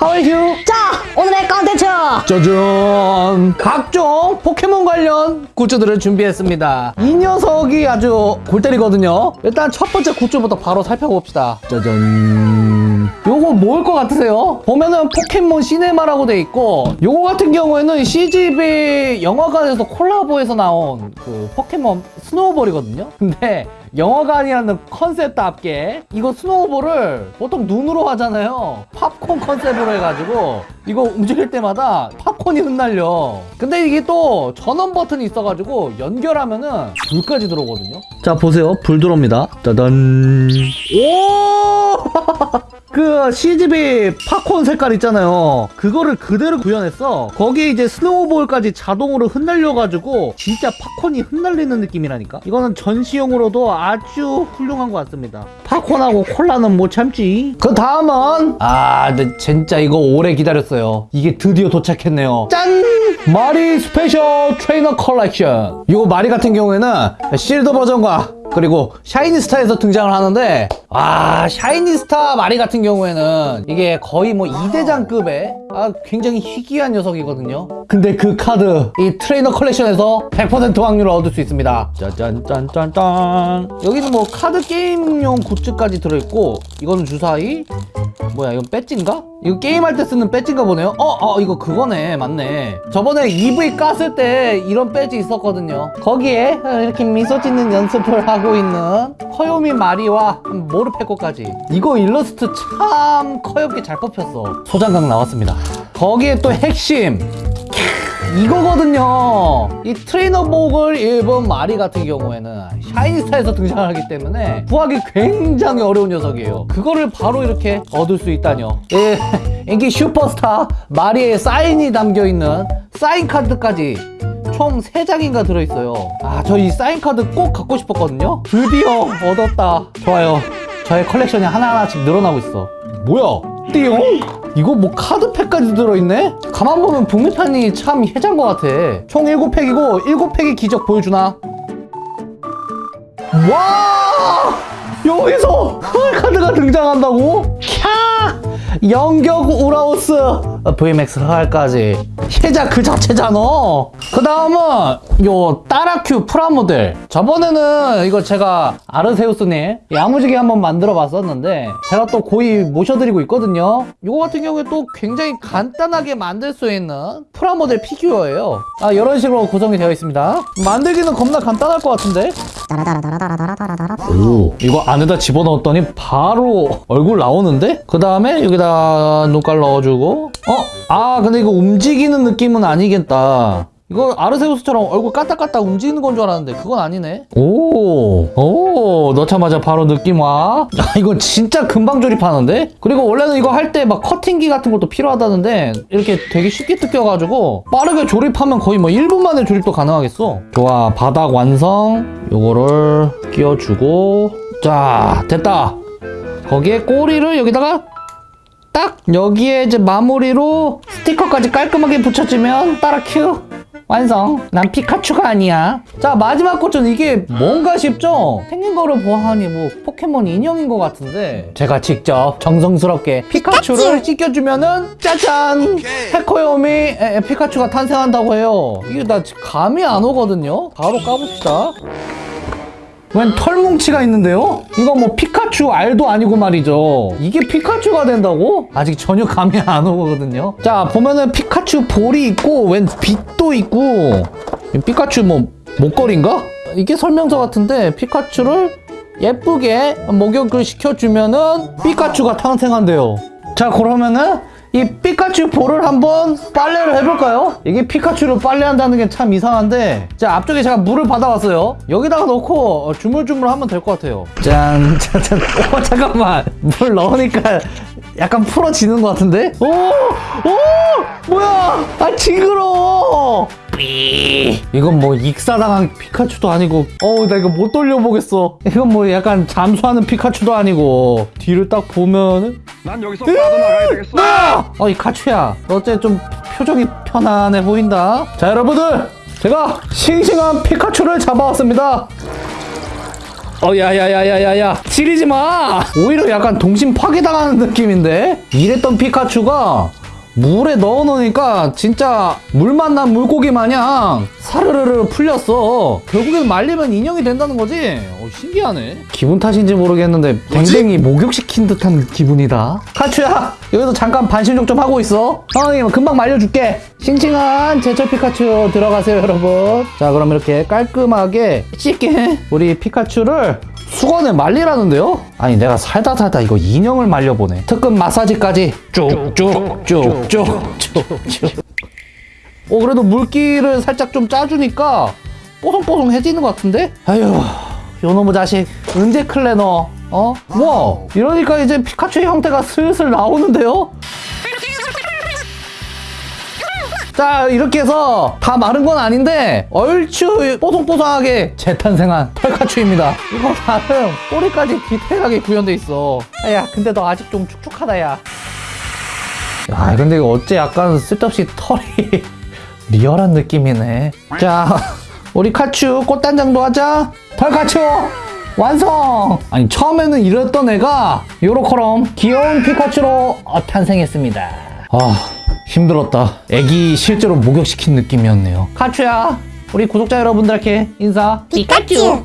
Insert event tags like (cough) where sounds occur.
하와이휴 자, 오늘의 컨텐츠! 짜잔. 각종 포켓몬 관련 굿즈들을 준비했습니다. 이 녀석이 아주 골 때리거든요. 일단 첫 번째 굿즈부터 바로 살펴봅시다. 짜잔 요거 뭘 것 같으세요? 보면은 포켓몬 시네마라고 돼 있고 요거 같은 경우에는 CGV 영화관에서 콜라보해서 나온 그 포켓몬 스노우볼이거든요? (laughs) 근데 영화관이라는 컨셉답게 이거 스노우볼을 보통 눈으로 하잖아요. 팝콘 컨셉으로 해가지고 이거 움직일 때마다 팝콘이 흩날려. 근데 이게 또 전원 버튼이 있어가지고 연결하면은 불까지 들어오거든요? 자 보세요. 불 들어옵니다. 짜잔. 오! (laughs) 그 CGV 팝콘 색깔 있잖아요. 그거를 그대로 구현했어 거기에 이제 스노우볼까지 자동으로 흩날려가지고 진짜 팝콘이 흩날리는 느낌이라니까? 이거는 전시용으로도 아주 훌륭한 것 같습니다. 팝콘하고 콜라는 못 참지. 그 다음은 아 근데 진짜 이거 오래 기다렸어요. 이게 드디어 도착했네요. 짠! 마리 스페셜 트레이너 컬렉션. 이거 마리 같은 경우에는 실드 버전과 그리고 샤이니스타에서 등장을 하는데 아 샤이니스타 마리 같은 경우에는 이게 거의 뭐 2대장급의 아 굉장히 희귀한 녀석이거든요. 근데 그 카드 이 트레이너 컬렉션에서 100% 확률을 얻을 수 있습니다. 짜잔짠짠짠. 여기는 뭐 카드 게임용 굿즈까지 들어있고 이거는 주사위 뭐야 이건 배지인가? 이거 게임할 때 쓰는 배지인가 보네요? 어, 어 이거 그거네. 맞네. 저번에 이브이 깠을 때 이런 배지 있었거든요. 거기에 이렇게 미소 짓는 연습을 하고 있는 커요미 마리와 모르페코까지. 이거 일러스트 참 커엽게 잘 뽑혔어. 소장각 나왔습니다. 거기에 또 핵심 이거거든요. 이 트레이너복을 입은 마리 같은 경우에는 샤이니스타에서 등장하기 때문에 구하기 굉장히 어려운 녀석이에요. 그거를 바로 이렇게 얻을 수 있다뇨. 예, (laughs) 인기 슈퍼스타 마리의 사인이 담겨있는 사인 카드까지 총 3장인가 들어있어요. 아 저 이 사인 카드 꼭 갖고 싶었거든요. 드디어 얻었다. 좋아요. 저의 컬렉션이 하나하나씩 늘어나고 있어. 뭐야 띠용? 이거 뭐 카드팩까지 들어있네? 가만 보면 북미판이 참 혜잔 것 같아 총 7팩이고 7팩의 기적 보여주나? 와! 여기서 흑알카드가 등장한다고? 캬! 연격 우라오스 VMAX 흑알까지 해자 그 자체잖아. 그 다음은 요 따라큐 프라모델. 저번에는 이거 제가 아르세우스님 야무지게 한번 만들어 봤었는데 제가 또 고이 모셔드리고 있거든요. 이거 같은 경우에 또 굉장히 간단하게 만들 수 있는 프라모델 피규어예요. 아 이런 식으로 구성이 되어 있습니다. 만들기는 겁나 간단할 것 같은데 오 이거 안에다 집어넣었더니 바로 얼굴 나오는데? 그 다음에 여기다 눈깔 넣어주고 어? 아 근데 이거 움직이는 느낌은 아니겠다 이거 아르세우스처럼 얼굴 까딱까딱 움직이는 건 줄 알았는데 그건 아니네. 오, 오 넣자마자 바로 느낌 와. 야, 이건 진짜 금방 조립하는데? 그리고 원래는 이거 할 때 막 커팅기 같은 것도 필요하다는데 이렇게 되게 쉽게 뜯겨가지고 빠르게 조립하면 거의 뭐 1분 만에 조립도 가능하겠어. 좋아 바닥 완성. 요거를 끼워주고. 자 됐다. 거기에 꼬리를 여기다가 딱 여기에 이제 마무리로 스티커까지 깔끔하게 붙여주면 따라 큐 완성. 난 피카츄가 아니야. 자 마지막 꽃은 이게 뭔가 싶죠? 생긴 거를 보아하니 뭐 포켓몬 인형인 것 같은데. 제가 직접 정성스럽게 피카츄를 찍혀주면은 짜잔! 에, 피카츄가 탄생한다고 해요. 이게 나 감이 안 오거든요? 바로 까봅시다 웬 털뭉치가 있는데요? 이거 뭐 피카츄 알도 아니고 말이죠 이게 피카츄가 된다고? 아직 전혀 감이 안 오거든요 자 보면은 피카츄 볼이 있고 웬 빛도 있고 피카츄 뭐 목걸이인가? 이게 설명서 같은데 피카츄를 예쁘게 목욕을 시켜주면은 피카츄가 탄생한대요 자 그러면은 이 피카츄 볼을 한번 빨래를 해볼까요? 이게 피카츄를 빨래한다는 게 참 이상한데 자 앞쪽에 제가 물을 받아왔어요 여기다가 넣고 주물주물 하면 될 것 같아요 짠, 짠, 짠. 오 잠깐만 물 넣으니까 약간 풀어지는 것 같은데? 오! 오! 뭐야! 아 징그러워! 삐 이건 뭐 익사당한 피카츄도 아니고 어우 나 이거 못 돌려보겠어. 이건 뭐 약간 잠수하는 피카츄도 아니고. 뒤를 딱 보면은 난 여기서 빠져나가야 되겠어. 뭐야! 어이 카츄야. 너 어째 좀 표정이 편안해 보인다? 자 여러분들! 제가 싱싱한 피카츄를 잡아왔습니다. 어, 야야야야야야, 지리지 마. 오히려 약간 동심 파괴당하는 느낌인데. 이랬던 피카츄가 물에 넣어놓으니까 진짜 물 만난 물고기 마냥 사르르르 풀렸어. 결국엔 말리면 인형이 된다는 거지. 어, 신기하네. 기분 탓인지 모르겠는데 댕댕이 목욕시킨 듯한 기분이다. 카츄야, 여기서 잠깐 반신욕 좀 하고 있어. 상황이 금방 말려줄게. 싱싱한 제철 피카츄 들어가세요, 여러분. 자, 그럼 이렇게 깔끔하게 씻게 우리 피카츄를 수건에 말리라는데요? 아니 내가 살다 살다 이거 인형을 말려보네 특급 마사지까지 쭉쭉쭉쭉쭉쭉 어 그래도 물기를 살짝 좀 짜주니까 뽀송뽀송해지는 것 같은데? 아휴 요놈의 자식 언제 클레 너 어? 와 이러니까 이제 피카츄의 형태가 슬슬 나오는데요? 자 이렇게 해서 다 마른 건 아닌데 얼추 뽀송뽀송하게 재탄생한 털카츄입니다 이거 나름 꼬리까지 디테일하게 구현돼 있어 야 근데 너 아직 좀 축축하다 야 야, 근데 이거 어째 약간 쓸데없이 털이 (laughs) 리얼한 느낌이네. 자, 우리 카츄 꽃단장도 하자. 털카츄 완성! 아니, 처음에는 이랬던 애가 요렇게럼 귀여운 피카츄로 어, 탄생했습니다. 아, 힘들었다. 애기 실제로 목욕시킨 느낌이었네요. 카츄야, 우리 구독자 여러분들께 인사. 피카츄